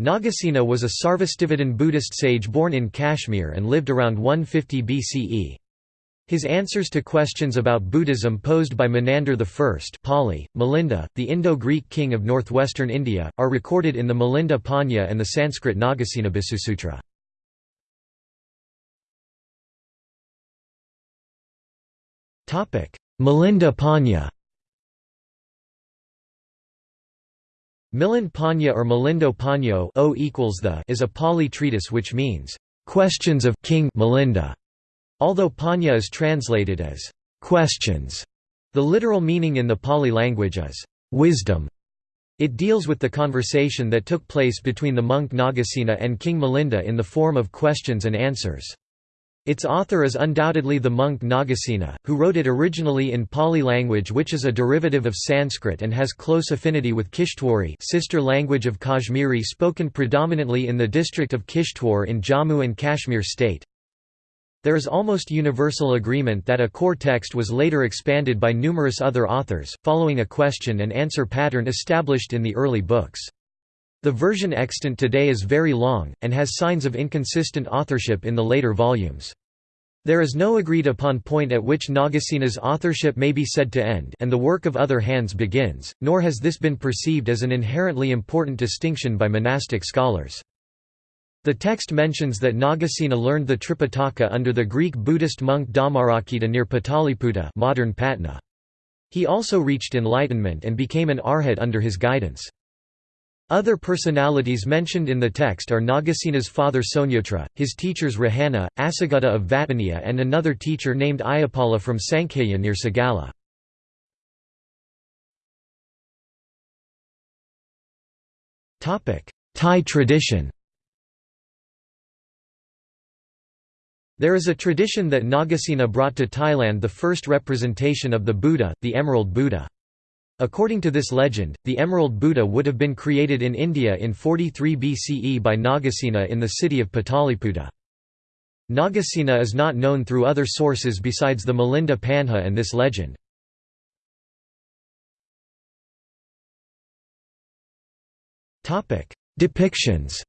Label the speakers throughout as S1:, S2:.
S1: Nagasena was a Sarvastivadin Buddhist sage born in Kashmir and lived around 150 BCE. His answers to questions about Buddhism posed by Menander I Pali, Milinda, the Indo-Greek king of northwestern India, are recorded in the Milinda Panha and the Sanskrit Nagasena Visusutra. Milinda Panha Milind Panya or Milindo Panyo o equals the is a Pali treatise which means, "...questions of King Milinda", although Panha is translated as, "...questions". The literal meaning in the Pali language is, "...wisdom". It deals with the conversation that took place between the monk Nagasena and King Milinda in the form of questions and answers. Its author is undoubtedly the monk Nagasena, who wrote it originally in Pali language which is a derivative of Sanskrit and has close affinity with Kishtwari sister language of Kashmiri spoken predominantly in the district of Kishtwar in Jammu and Kashmir state. There is almost universal agreement that a core text was later expanded by numerous other authors, following a question and answer pattern established in the early books. The version extant today is very long, and has signs of inconsistent authorship in the later volumes. There is no agreed upon point at which Nagasena's authorship may be said to end and the work of other hands begins, nor has this been perceived as an inherently important distinction by monastic scholars. The text mentions that Nagasena learned the Tripitaka under the Greek Buddhist monk Dhammarakkhita near Pataliputra modern Patna. He also reached enlightenment and became an arhat under his guidance. Other personalities mentioned in the text are Nagasena's father Sonyotra, his teachers Rohana, Assagutta of Vattaniya and another teacher named Ayapala from Sankhya near Sagala. Thai tradition There is a tradition that Nagasena brought to Thailand the first representation of the Buddha, the Emerald Buddha. According to this legend, the Emerald Buddha would have been created in India in 43 BCE by Nagasena in the city of Pataliputra. Nagasena is not known through other sources besides the Milinda Panha and this legend. Depictions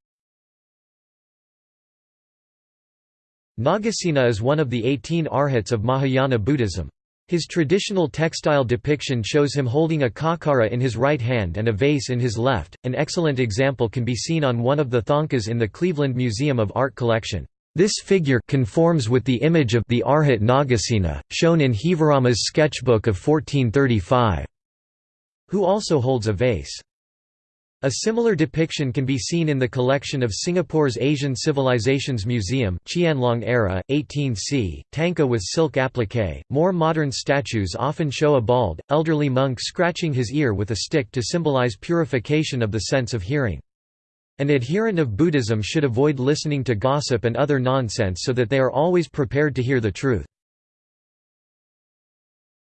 S1: Nagasena is one of the 18 arhats of Mahayana Buddhism. His traditional textile depiction shows him holding a khakkhara in his right hand and a vase in his left. An excellent example can be seen on one of the thangkas in the Cleveland Museum of Art collection. This figure conforms with the image of the Arhat Nagasena, shown in Heevarama's sketchbook of 1435, who also holds a vase. A similar depiction can be seen in the collection of Singapore's Asian Civilizations Museum Qianlong era, 18c, thangka with silk applique. More modern statues often show a bald, elderly monk scratching his ear with a stick to symbolize purification of the sense of hearing. An adherent of Buddhism should avoid listening to gossip and other nonsense so that they are always prepared to hear the truth.